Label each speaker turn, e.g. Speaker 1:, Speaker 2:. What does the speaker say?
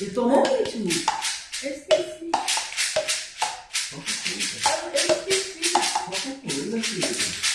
Speaker 1: Eu tomou o ritmo.
Speaker 2: Eu esqueci.
Speaker 3: Coisa.
Speaker 2: Eu esqueci.
Speaker 3: Qualquer coisa, filho.